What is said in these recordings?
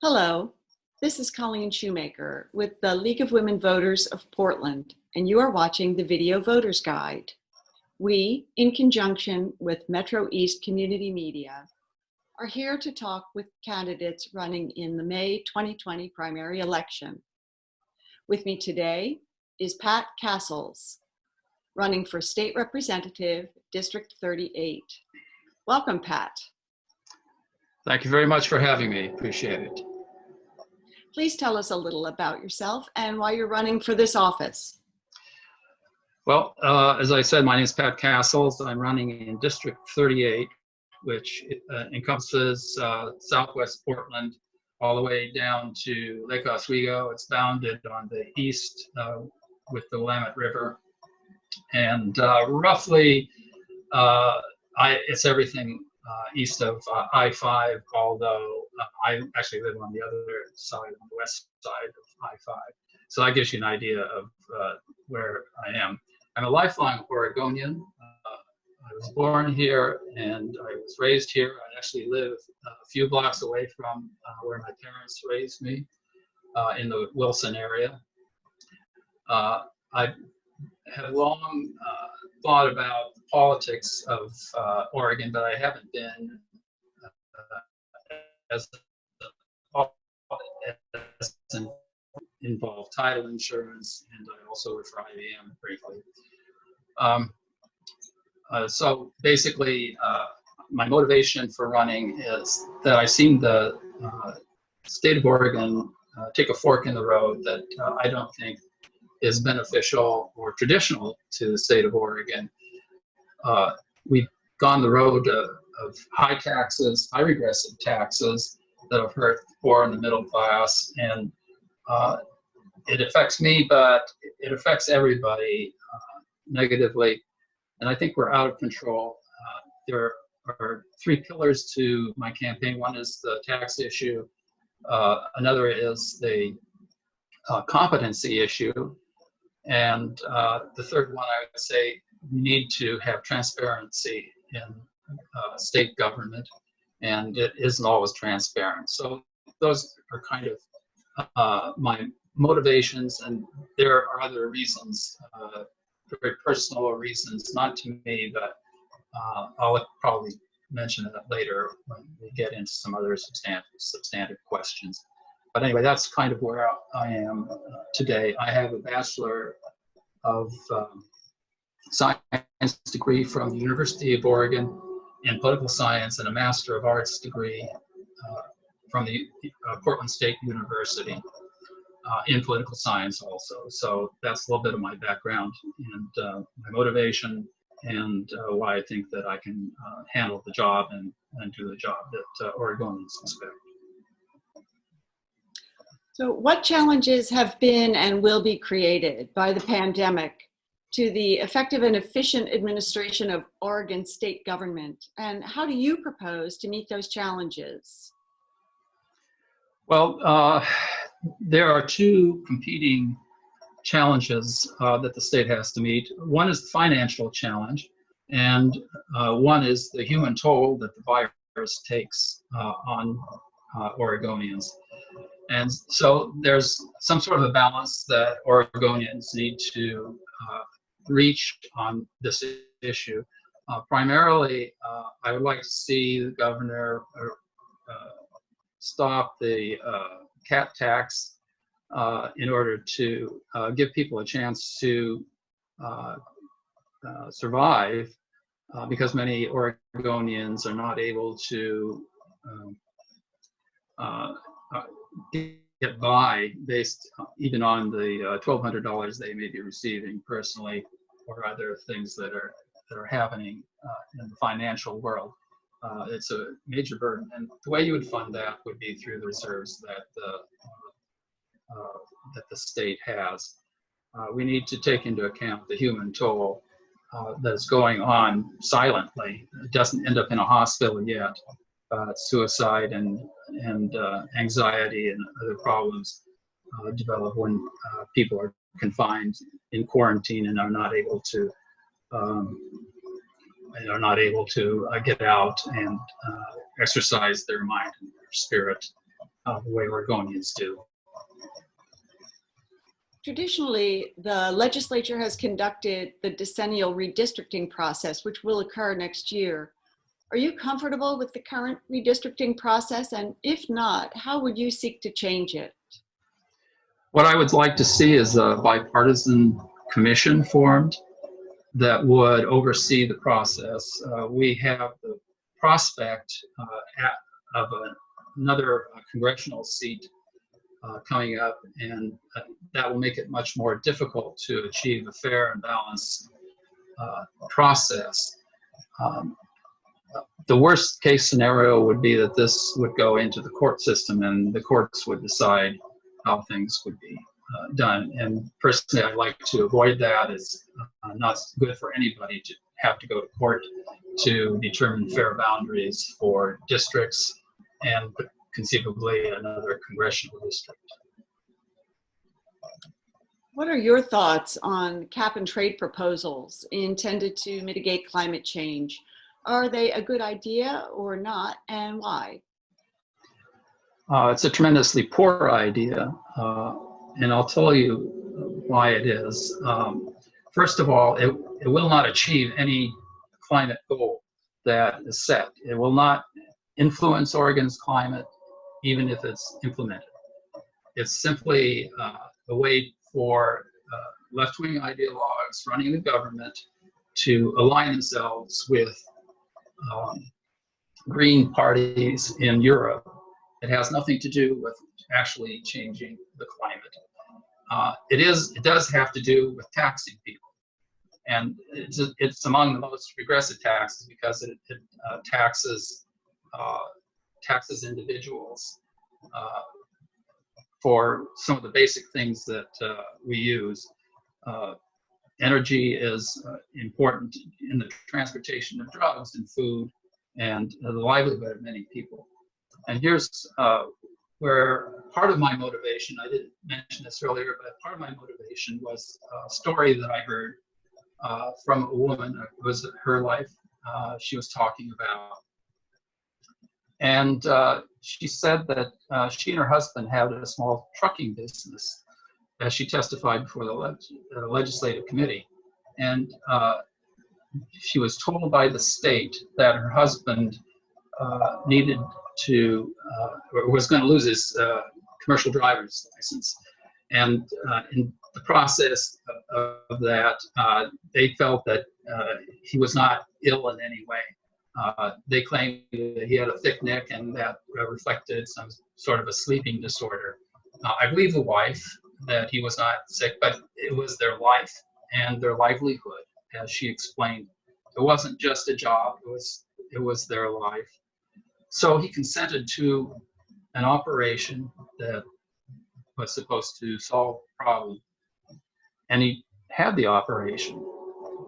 Hello, this is Colleen Shoemaker with the League of Women Voters of Portland, and you are watching the Video Voters Guide. We, in conjunction with Metro East Community Media, are here to talk with candidates running in the May 2020 primary election. With me today is Pat Castles, running for State Representative, District 38. Welcome, Pat. Thank you very much for having me. Appreciate it. Please tell us a little about yourself and why you're running for this office. Well, uh, as I said, my name is Pat Castles. I'm running in District 38, which uh, encompasses uh, southwest Portland all the way down to Lake Oswego. It's bounded on the east uh, with the Willamette River. And uh, roughly, uh, I, it's everything east of uh, I-5, although uh, I actually live on the other side, on the west side of I-5. So that gives you an idea of where I am. I'm a lifelong Oregonian. I was born here and I was raised here. I actually live a few blocks away from uh, where my parents raised me uh, in the Wilson area. Uh, I have long thought about the politics of uh, Oregon, but I haven't been uh, as, as involved title insurance, and I also work for IBM briefly. Um, uh, so basically, uh, my motivation for running is that I've seen the uh, state of Oregon uh, take a fork in the road that I don't think is beneficial or traditional to the state of Oregon. Uh, we've gone the road of, of high taxes, high regressive taxes that have hurt the poor and the middle class, and uh, it affects me, but it affects everybody uh, negatively. And I think we're out of control. Uh, there are three pillars to my campaign. One is the tax issue. Uh, another is the uh, competency issue. And uh, the third one, I would say, we need to have transparency in uh, state government, and it isn't always transparent. So those are kind of uh, my motivations, and there are other reasons, uh, very personal reasons, not to me, but uh, I'll probably mention that later when we get into some other substantive, substantive questions. But anyway, that's kind of where I am uh, today. I have a bachelor of um, science degree from the University of Oregon in political science and a Master of Arts degree uh, from the uh, Portland State University uh, in political science also. So that's a little bit of my background and uh, my motivation and uh, why I think that I can handle the job and, and do the job that Oregonians expect. So what challenges have been and will be created by the pandemic to the effective and efficient administration of Oregon state government? And how do you propose to meet those challenges? Well, uh, there are two competing challenges uh, that the state has to meet. One is the financial challenge, and uh, one is the human toll that the virus takes uh, on uh, Oregonians. And so there's some sort of a balance that Oregonians need to uh, reach on this issue. Uh, primarily, uh, I would like to see the governor uh, uh, stop the uh, cat tax in order to give people a chance to survive because many Oregonians are not able to um, get by based even on the uh, $1,200 they may be receiving personally or other things that are that are happening uh, in the financial world. Uh, it's a major burden, and the way you would fund that would be through the reserves that the uh, that the state has. Uh, we need to take into account the human toll uh, that's going on silently. It doesn't end up in a hospital yet, uh, suicide and and uh, anxiety and other problems uh, develop when uh, people are confined in quarantine and are not able to um, are not able to uh, get out and uh, exercise their mind and their spirit the way Oregonians do. Traditionally, the legislature has conducted the decennial redistricting process, which will occur next year. Are you comfortable with the current redistricting process? And if not, how would you seek to change it? What I would like to see is a bipartisan commission formed that would oversee the process. Uh, we have the prospect uh, at, of a, another congressional seat uh, coming up, and uh, that will make it much more difficult to achieve a fair and balanced uh, process. Um, the worst case scenario would be that this would go into the court system and the courts would decide how things would be uh, done. And personally, I'd like to avoid that. It's uh, not good for anybody to have to go to court to determine fair boundaries for districts and conceivably another congressional district. What are your thoughts on cap and trade proposals intended to mitigate climate change? Are they a good idea or not, and why? Uh, it's a tremendously poor idea, uh, and I'll tell you why it is. Um, first of all, it, it will not achieve any climate goal that is set. It will not influence Oregon's climate, even if it's implemented. It's simply uh, a way for uh, left-wing ideologues running the government to align themselves with um, green parties in Europe. It has nothing to do with actually changing the climate. Uh, it is. It does have to do with taxing people, and it's it's among the most regressive taxes because it, it uh, taxes uh, taxes individuals uh, for some of the basic things that uh, we use. Uh, energy is important in the transportation of drugs and food and the livelihood of many people. And here's where part of my motivation, I didn't mention this earlier, but part of my motivation was a story that I heard uh, from a woman. It was her life uh, she was talking about. And uh, she said that uh, she and her husband had a small trucking business as she testified before the leg legislative committee. And uh, she was told by the state that her husband uh, needed to, or was going to lose his commercial driver's license. And uh, in the process of, that, uh, they felt that uh, he was not ill in any way. Uh, they claimed that he had a thick neck and that reflected some sort of a sleeping disorder. Uh, I believe the wife that he was not sick, but it was their life and their livelihood, as she explained. It wasn't just a job; it was it was their life. So he consented to an operation that was supposed to solve the problem. And he had the operation,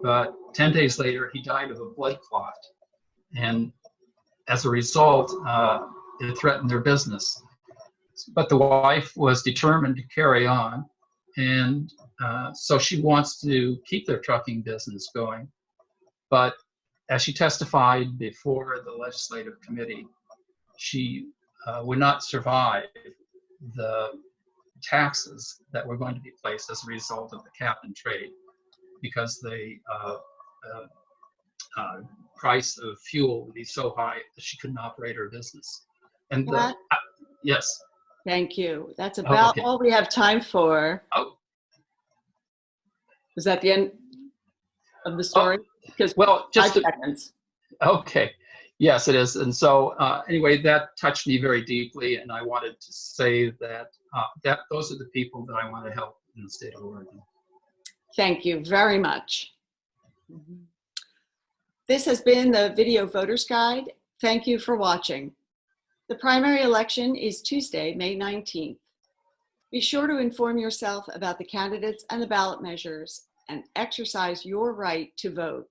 but 10 days later, he died of a blood clot. And as a result, uh, it threatened their business. But the wife was determined to carry on. And uh, so she wants to keep their trucking business going. But as she testified before the legislative committee, she uh, would not survive the taxes that were going to be placed as a result of the cap and trade because the uh, uh, uh, price of fuel would be so high that she couldn't operate her business. And the, uh, yes, Thank you. That's about okay. all we have time for. Oh. Is that the end of the story? Because well, five just to, seconds. Okay. Yes, it is. And so, uh, anyway, that touched me very deeply, and I wanted to say that uh, that those are the people that I want to help in the state of Oregon. Thank you very much. This has been the Video Voters Guide. Thank you for watching. The primary election is Tuesday, May 19th. Be sure to inform yourself about the candidates and the ballot measures and exercise your right to vote.